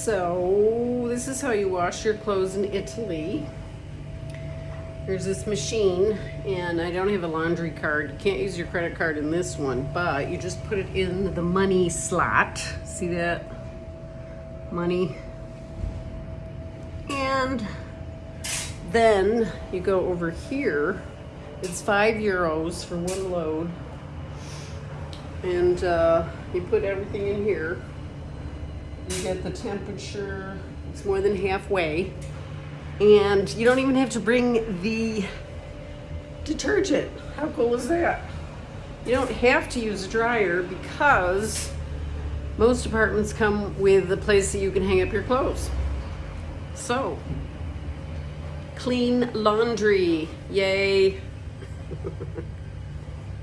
So this is how you wash your clothes in Italy. There's this machine and I don't have a laundry card. You can't use your credit card in this one, but you just put it in the money slot. See that? Money. And then you go over here. It's five euros for one load. And uh, you put everything in here. You get the temperature, it's more than halfway. And you don't even have to bring the detergent. How cool is that? You don't have to use a dryer because most apartments come with a place that you can hang up your clothes. So, clean laundry, yay.